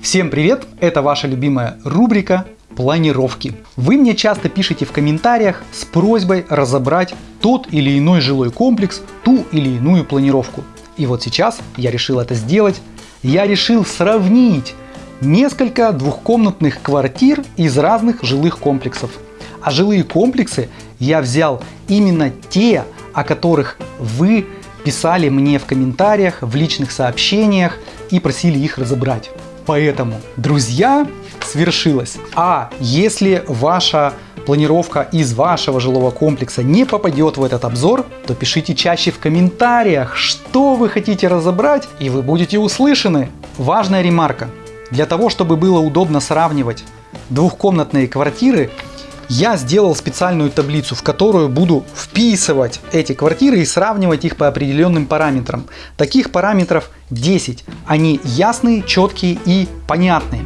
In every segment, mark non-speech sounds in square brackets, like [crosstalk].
Всем привет! Это ваша любимая рубрика планировки. Вы мне часто пишете в комментариях с просьбой разобрать тот или иной жилой комплекс, ту или иную планировку. И вот сейчас я решил это сделать. Я решил сравнить несколько двухкомнатных квартир из разных жилых комплексов. А жилые комплексы я взял именно те, о которых вы писали мне в комментариях, в личных сообщениях и просили их разобрать. Поэтому, друзья, свершилось. А если ваша планировка из вашего жилого комплекса не попадет в этот обзор, то пишите чаще в комментариях, что вы хотите разобрать, и вы будете услышаны. Важная ремарка. Для того, чтобы было удобно сравнивать двухкомнатные квартиры, я сделал специальную таблицу, в которую буду вписывать эти квартиры и сравнивать их по определенным параметрам. Таких параметров 10. Они ясные, четкие и понятные.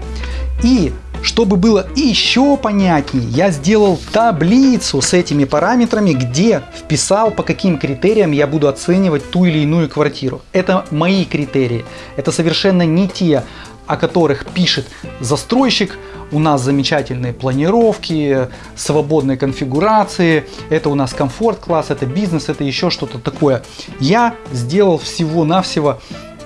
И чтобы было еще понятнее, я сделал таблицу с этими параметрами, где вписал, по каким критериям я буду оценивать ту или иную квартиру. Это мои критерии. Это совершенно не те, о которых пишет застройщик. У нас замечательные планировки, свободные конфигурации, это у нас комфорт-класс, это бизнес, это еще что-то такое. Я сделал всего-навсего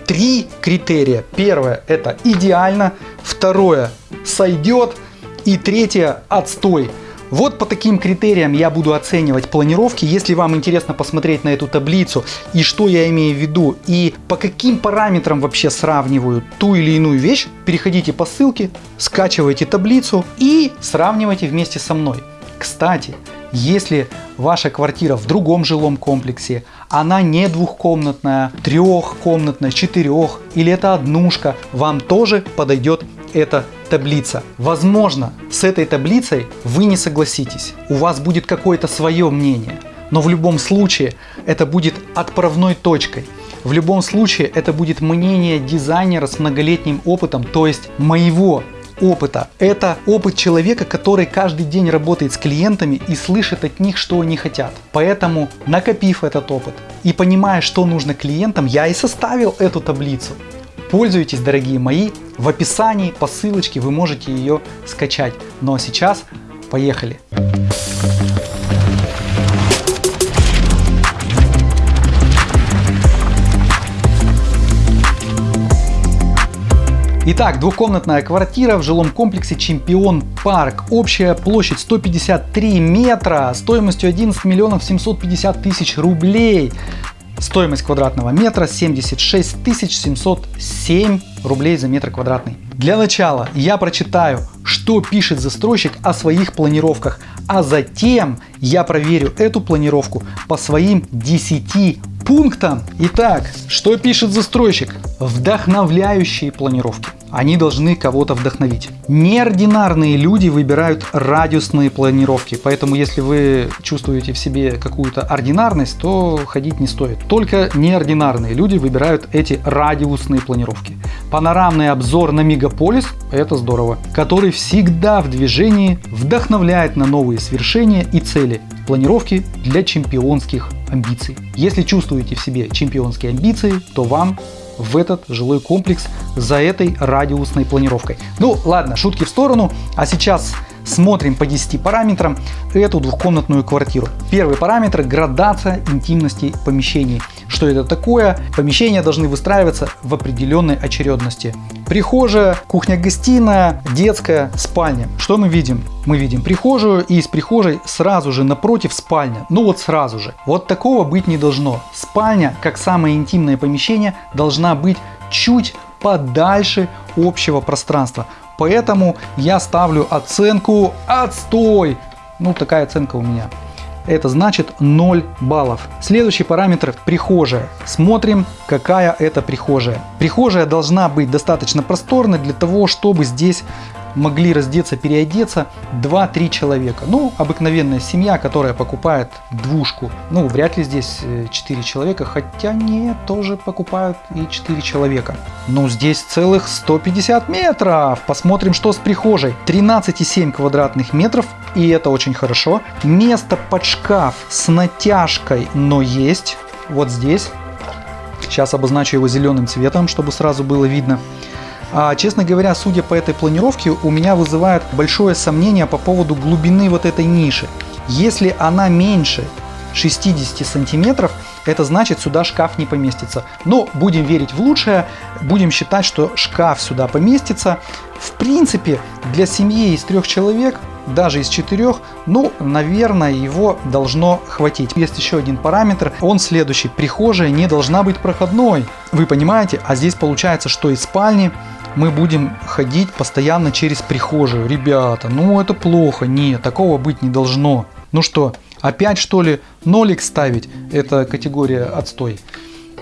три критерия. Первое это идеально, второе сойдет и третье отстой. Вот по таким критериям я буду оценивать планировки. Если вам интересно посмотреть на эту таблицу и что я имею в виду и по каким параметрам вообще сравниваю ту или иную вещь, переходите по ссылке, скачивайте таблицу и сравнивайте вместе со мной. Кстати, если ваша квартира в другом жилом комплексе, она не двухкомнатная, трехкомнатная, четырех или это однушка, вам тоже подойдет эта таблица. Возможно, с этой таблицей вы не согласитесь, у вас будет какое-то свое мнение, но в любом случае это будет отправной точкой. В любом случае это будет мнение дизайнера с многолетним опытом, то есть моего опыта. Это опыт человека, который каждый день работает с клиентами и слышит от них, что они хотят. Поэтому, накопив этот опыт и понимая, что нужно клиентам, я и составил эту таблицу. Пользуйтесь, дорогие мои, в описании по ссылочке вы можете ее скачать. Ну а сейчас поехали! Итак, двухкомнатная квартира в жилом комплексе Чемпион Парк. Общая площадь 153 метра, стоимостью 11 миллионов 750 тысяч рублей. Стоимость квадратного метра 76 707 рублей за метр квадратный. Для начала я прочитаю, что пишет застройщик о своих планировках, а затем я проверю эту планировку по своим 10 пунктам. Итак, что пишет застройщик? Вдохновляющие планировки они должны кого-то вдохновить. Неординарные люди выбирают радиусные планировки, поэтому если вы чувствуете в себе какую-то ординарность, то ходить не стоит. Только неординарные люди выбирают эти радиусные планировки. Панорамный обзор на мегаполис – это здорово, который всегда в движении вдохновляет на новые свершения и цели. Планировки для чемпионских амбиций. Если чувствуете в себе чемпионские амбиции, то вам в этот жилой комплекс за этой радиусной планировкой. Ну ладно, шутки в сторону, а сейчас смотрим по 10 параметрам эту двухкомнатную квартиру. Первый параметр – градация интимности помещений. Что это такое? Помещения должны выстраиваться в определенной очередности. Прихожая, кухня-гостиная, детская, спальня. Что мы видим? Мы видим прихожую и из прихожей сразу же напротив спальня. Ну вот сразу же. Вот такого быть не должно. Спальня, как самое интимное помещение, должна быть чуть подальше общего пространства. Поэтому я ставлю оценку отстой. Ну такая оценка у меня это значит 0 баллов. Следующий параметр прихожая. Смотрим, какая это прихожая. Прихожая должна быть достаточно просторной для того, чтобы здесь могли раздеться, переодеться 2-3 человека. Ну, обыкновенная семья, которая покупает двушку. Ну, вряд ли здесь 4 э, человека, хотя нет, тоже покупают и 4 человека. Но здесь целых 150 метров. Посмотрим, что с прихожей. 13,7 квадратных метров, и это очень хорошо. Место под шкаф с натяжкой, но есть. Вот здесь. Сейчас обозначу его зеленым цветом, чтобы сразу было видно. А, честно говоря, судя по этой планировке, у меня вызывает большое сомнение по поводу глубины вот этой ниши. Если она меньше 60 сантиметров, это значит сюда шкаф не поместится. Но будем верить в лучшее, будем считать, что шкаф сюда поместится. В принципе, для семьи из трех человек даже из четырех, ну, наверное, его должно хватить. Есть еще один параметр, он следующий. Прихожая не должна быть проходной. Вы понимаете? А здесь получается, что из спальни мы будем ходить постоянно через прихожую. Ребята, ну это плохо. Нет, такого быть не должно. Ну что, опять что ли нолик ставить? Это категория отстой.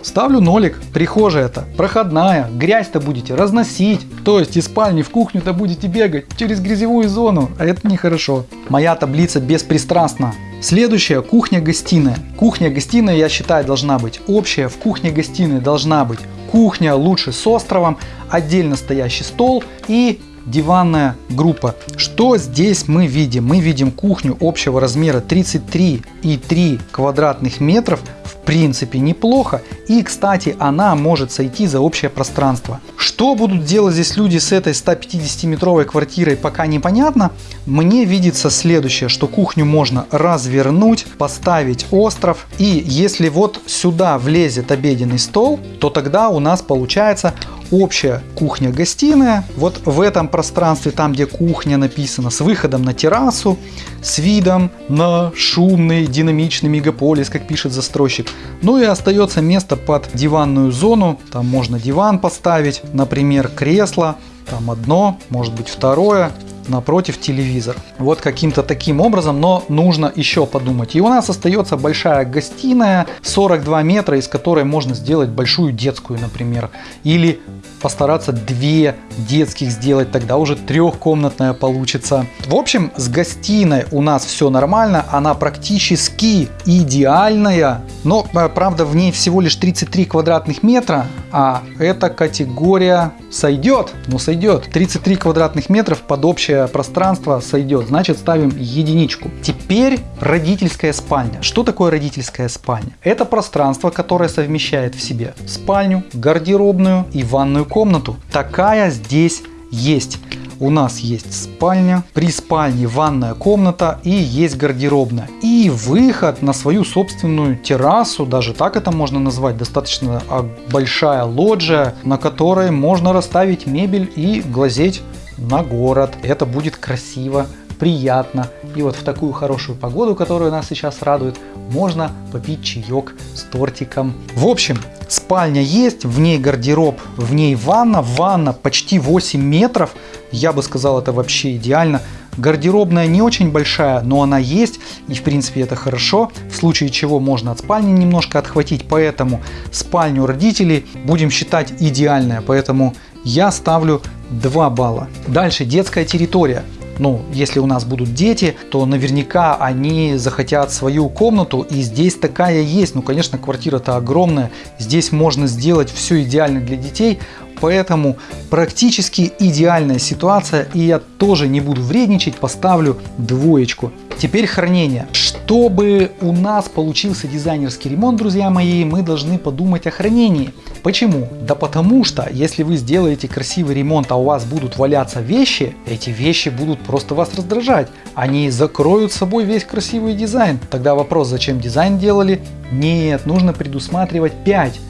Ставлю нолик, прихожая это, проходная, грязь-то будете разносить, то есть из спальни в кухню-то будете бегать через грязевую зону, а это нехорошо. Моя таблица беспристрастна. Следующая кухня-гостиная. Кухня-гостиная, я считаю, должна быть общая. В кухне-гостиной должна быть кухня, лучше с островом, отдельно стоящий стол и диванная группа. Что здесь мы видим? Мы видим кухню общего размера 33,3 квадратных метров принципе неплохо. И, кстати, она может сойти за общее пространство. Что будут делать здесь люди с этой 150-метровой квартирой, пока непонятно. Мне видится следующее, что кухню можно развернуть, поставить остров. И если вот сюда влезет обеденный стол, то тогда у нас получается общая кухня-гостиная. Вот в этом пространстве, там где кухня написана, с выходом на террасу, с видом на шумный динамичный мегаполис, как пишет застройщик. Ну и остается место под диванную зону. Там можно диван поставить, например, кресло. Там одно, может быть второе напротив телевизор. Вот каким-то таким образом, но нужно еще подумать. И у нас остается большая гостиная 42 метра, из которой можно сделать большую детскую, например. Или постараться две детских сделать, тогда уже трехкомнатная получится. В общем, с гостиной у нас все нормально, она практически идеальная, но э, правда в ней всего лишь 33 квадратных метра, а эта категория сойдет, ну сойдет. 33 квадратных метров под общее пространство сойдет, значит ставим единичку. Теперь родительская спальня. Что такое родительская спальня? Это пространство, которое совмещает в себе спальню, гардеробную и ванную комнату. Такая здесь есть. У нас есть спальня, при спальне ванная комната и есть гардеробная. И выход на свою собственную террасу, даже так это можно назвать, достаточно а, большая лоджия, на которой можно расставить мебель и глазеть на город. Это будет красиво, приятно. И вот в такую хорошую погоду, которая нас сейчас радует, можно попить чаек с тортиком. В общем, спальня есть, в ней гардероб, в ней ванна. Ванна почти 8 метров. Я бы сказал, это вообще идеально. Гардеробная не очень большая, но она есть, и в принципе это хорошо, в случае чего можно от спальни немножко отхватить, поэтому спальню родителей будем считать идеальная, поэтому я ставлю 2 балла. Дальше детская территория. Ну, если у нас будут дети, то наверняка они захотят свою комнату, и здесь такая есть. Ну, конечно, квартира-то огромная, здесь можно сделать все идеально для детей, поэтому практически идеальная ситуация, и я тоже не буду вредничать, поставлю двоечку. Теперь хранение. Чтобы у нас получился дизайнерский ремонт, друзья мои, мы должны подумать о хранении. Почему? Да потому что, если вы сделаете красивый ремонт, а у вас будут валяться вещи, эти вещи будут просто вас раздражать. Они закроют собой весь красивый дизайн. Тогда вопрос, зачем дизайн делали? Нет, нужно предусматривать 5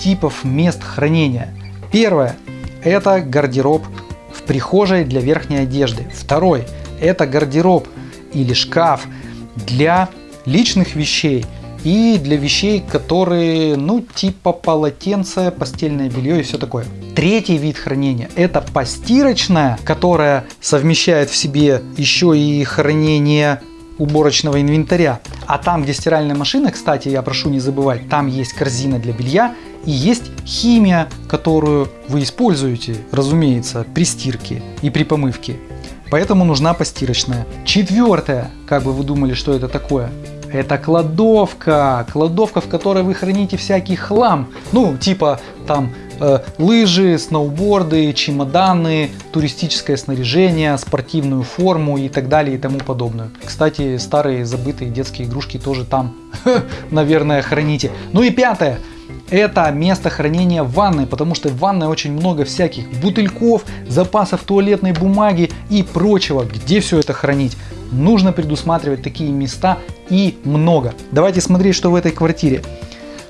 типов мест хранения. Первое – это гардероб в прихожей для верхней одежды. Второй – это гардероб или шкаф для личных вещей и для вещей, которые, ну, типа полотенце, постельное белье и все такое. Третий вид хранения – это постирочная, которая совмещает в себе еще и хранение уборочного инвентаря. А там, где стиральная машина, кстати, я прошу не забывать, там есть корзина для белья и есть химия, которую вы используете, разумеется, при стирке и при помывке. Поэтому нужна постирочная. Четвертое, как бы вы думали, что это такое? Это кладовка. Кладовка, в которой вы храните всякий хлам. Ну, типа там э, лыжи, сноуборды, чемоданы, туристическое снаряжение, спортивную форму и так далее и тому подобное. Кстати, старые забытые детские игрушки тоже там, [laughs] наверное, храните. Ну и пятое. Это место хранения ванной, потому что в ванной очень много всяких бутыльков, запасов туалетной бумаги и прочего. Где все это хранить? Нужно предусматривать такие места и много. Давайте смотреть, что в этой квартире.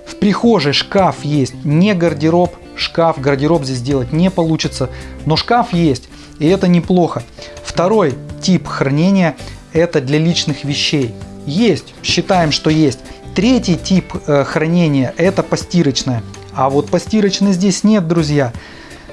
В прихожей шкаф есть, не гардероб, шкаф, гардероб здесь делать не получится, но шкаф есть, и это неплохо. Второй тип хранения это для личных вещей. Есть, считаем, что есть. Третий тип э, хранения это постирочная. А вот постирочной здесь нет, друзья.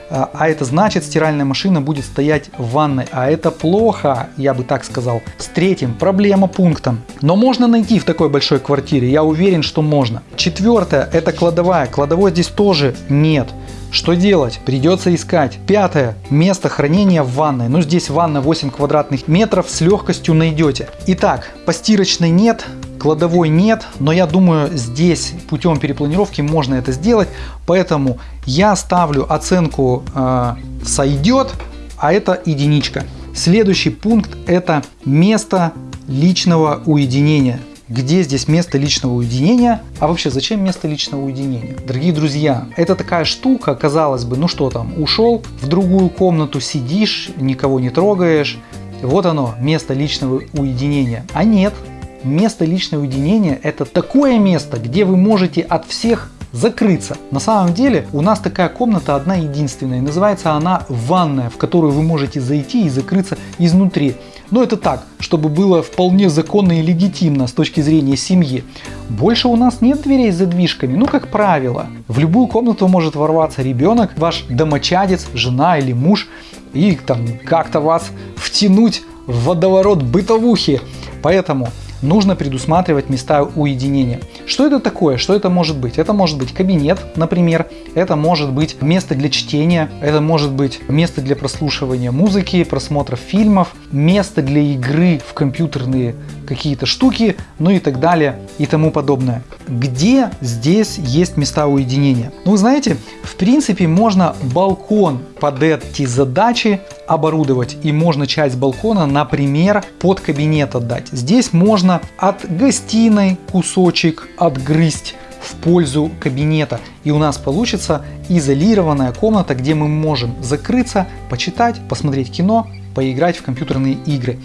А, а это значит, стиральная машина будет стоять в ванной. А это плохо, я бы так сказал. С третьим проблема пунктом. Но можно найти в такой большой квартире, я уверен, что можно. Четвертое, это кладовая. Кладовой здесь тоже нет. Что делать? Придется искать. Пятое. Место хранения в ванной. Ну здесь ванна 8 квадратных метров с легкостью найдете. Итак, постирочной нет, кладовой нет, но я думаю здесь путем перепланировки можно это сделать. Поэтому я ставлю оценку э, сойдет, а это единичка. Следующий пункт это место личного уединения. Где здесь место личного уединения? А вообще, зачем место личного уединения? Дорогие друзья, это такая штука, казалось бы, ну что там, ушел в другую комнату, сидишь, никого не трогаешь. Вот оно, место личного уединения. А нет, место личного уединения это такое место, где вы можете от всех закрыться. На самом деле у нас такая комната одна единственная, называется она ванная, в которую вы можете зайти и закрыться изнутри. Но это так, чтобы было вполне законно и легитимно с точки зрения семьи. Больше у нас нет дверей с задвижками, ну как правило. В любую комнату может ворваться ребенок, ваш домочадец, жена или муж и там как-то вас втянуть в водоворот бытовухи. Поэтому нужно предусматривать места уединения. Что это такое? Что это может быть? Это может быть кабинет, например, это может быть место для чтения, это может быть место для прослушивания музыки, просмотра фильмов, место для игры в компьютерные какие-то штуки, ну и так далее и тому подобное. Где здесь есть места уединения? Ну, знаете, в принципе, можно балкон под эти задачи оборудовать и можно часть балкона, например, под кабинет отдать. Здесь можно от гостиной кусочек отгрызть в пользу кабинета. И у нас получится изолированная комната, где мы можем закрыться, почитать, посмотреть кино, поиграть в компьютерные игры.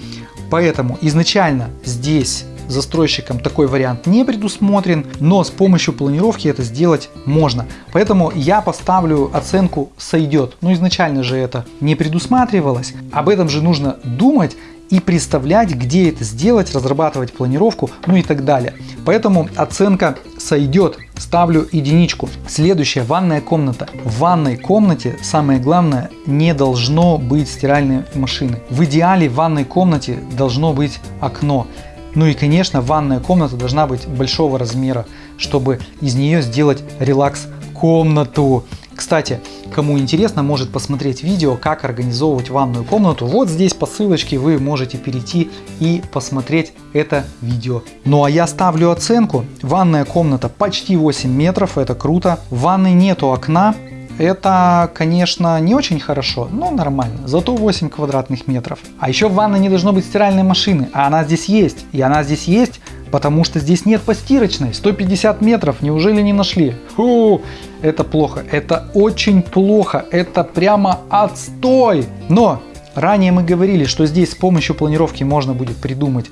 Поэтому изначально здесь застройщиком такой вариант не предусмотрен, но с помощью планировки это сделать можно. Поэтому я поставлю оценку сойдет. Но изначально же это не предусматривалось. Об этом же нужно думать и представлять, где это сделать, разрабатывать планировку, ну и так далее. Поэтому оценка сойдет, ставлю единичку. Следующая ванная комната. В ванной комнате самое главное не должно быть стиральной машины. В идеале в ванной комнате должно быть окно. Ну и конечно ванная комната должна быть большого размера, чтобы из нее сделать релакс комнату. Кстати, кому интересно, может посмотреть видео, как организовывать ванную комнату. Вот здесь по ссылочке вы можете перейти и посмотреть это видео. Ну а я ставлю оценку. Ванная комната почти 8 метров, это круто. В ванной нету окна, это, конечно, не очень хорошо, но нормально. Зато 8 квадратных метров. А еще в ванной не должно быть стиральной машины, а она здесь есть. И она здесь есть Потому что здесь нет постирочной. 150 метров, неужели не нашли? Фу, это плохо. Это очень плохо. Это прямо отстой. Но ранее мы говорили, что здесь с помощью планировки можно будет придумать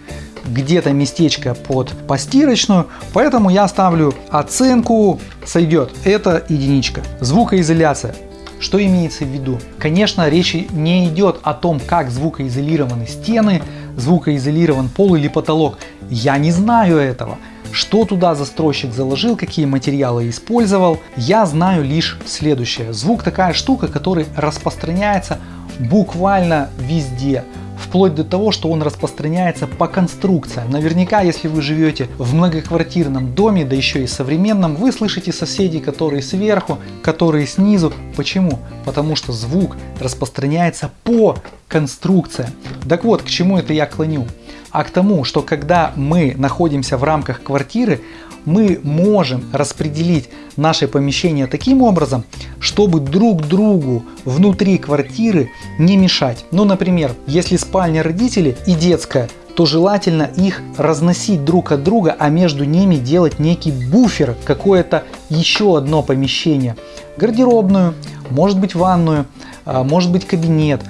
где-то местечко под постирочную. Поэтому я ставлю оценку сойдет. Это единичка. Звукоизоляция. Что имеется в виду? Конечно, речь не идет о том, как звукоизолированы стены, звукоизолирован пол или потолок. Я не знаю этого. Что туда застройщик заложил, какие материалы использовал, я знаю лишь следующее. Звук такая штука, который распространяется буквально везде вплоть до того, что он распространяется по конструкциям. Наверняка, если вы живете в многоквартирном доме, да еще и современном, вы слышите соседей, которые сверху, которые снизу. Почему? Потому что звук распространяется по конструкциям. Так вот, к чему это я клоню? А к тому, что когда мы находимся в рамках квартиры, мы можем распределить наше помещение таким образом, чтобы друг другу внутри квартиры не мешать. Ну, например, если спальня родителей и детская, то желательно их разносить друг от друга, а между ними делать некий буфер, какое-то еще одно помещение. Гардеробную, может быть ванную, а, может быть кабинет.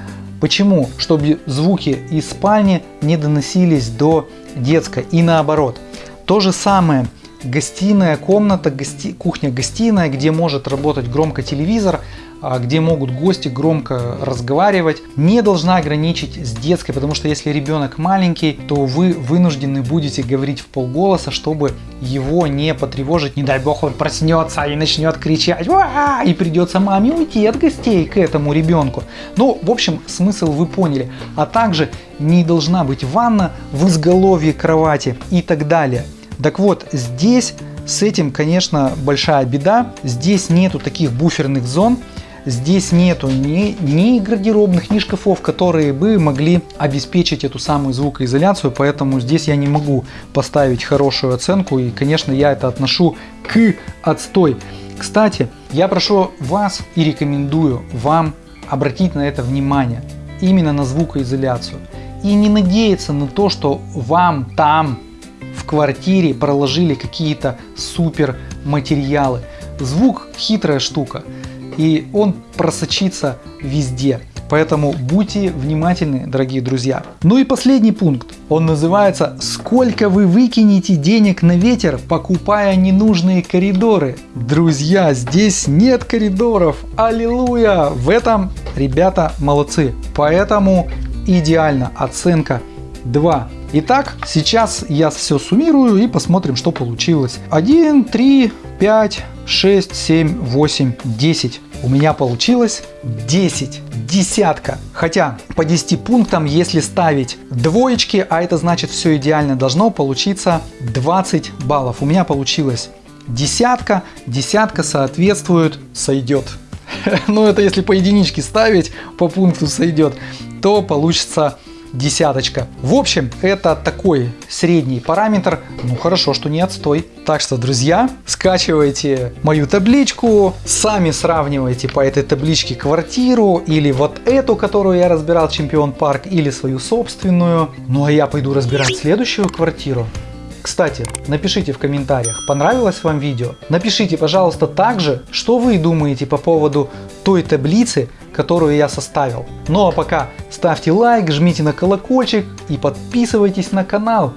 Почему? Чтобы звуки из спальни не доносились до детской и наоборот. То же самое гостиная комната, гости, кухня-гостиная, где может работать громко телевизор, а, где могут гости громко разговаривать, не должна ограничить с детской, потому что если ребенок маленький, то вы вынуждены будете говорить в полголоса, чтобы его не потревожить, не дай бог он проснется и начнет кричать, и придется маме уйти от гостей к этому ребенку. Ну, в общем, смысл вы поняли. А также не должна быть ванна в изголовье кровати и так далее. Так вот, здесь с этим, конечно, большая беда. Здесь нету таких буферных зон, здесь нету ни, ни гардеробных, ни шкафов, которые бы могли обеспечить эту самую звукоизоляцию, поэтому здесь я не могу поставить хорошую оценку, и, конечно, я это отношу к отстой. Кстати, я прошу вас и рекомендую вам обратить на это внимание, именно на звукоизоляцию. И не надеяться на то, что вам там квартире проложили какие-то супер материалы. Звук хитрая штука и он просочится везде. Поэтому будьте внимательны, дорогие друзья. Ну и последний пункт. Он называется «Сколько вы выкинете денег на ветер, покупая ненужные коридоры?» Друзья, здесь нет коридоров. Аллилуйя! В этом ребята молодцы. Поэтому идеально. Оценка 2. Итак, сейчас я все суммирую и посмотрим, что получилось. 1, 3, 5, 6, 7, 8, 10. У меня получилось 10, десятка. Хотя по 10 пунктам, если ставить двоечки, а это значит все идеально, должно получиться 20 баллов. У меня получилось десятка, десятка соответствует, сойдет. [laughs] Ну это если по единичке ставить, по пункту сойдет, то получится десяточка. В общем, это такой средний параметр. Ну хорошо, что не отстой. Так что, друзья, скачивайте мою табличку, сами сравнивайте по этой табличке квартиру или вот эту, которую я разбирал, Чемпион Парк, или свою собственную. Ну а я пойду разбирать следующую квартиру. Кстати, напишите в комментариях, понравилось вам видео. Напишите, пожалуйста, также, что вы думаете по поводу той таблицы, которую я составил. Ну а пока ставьте лайк, жмите на колокольчик и подписывайтесь на канал.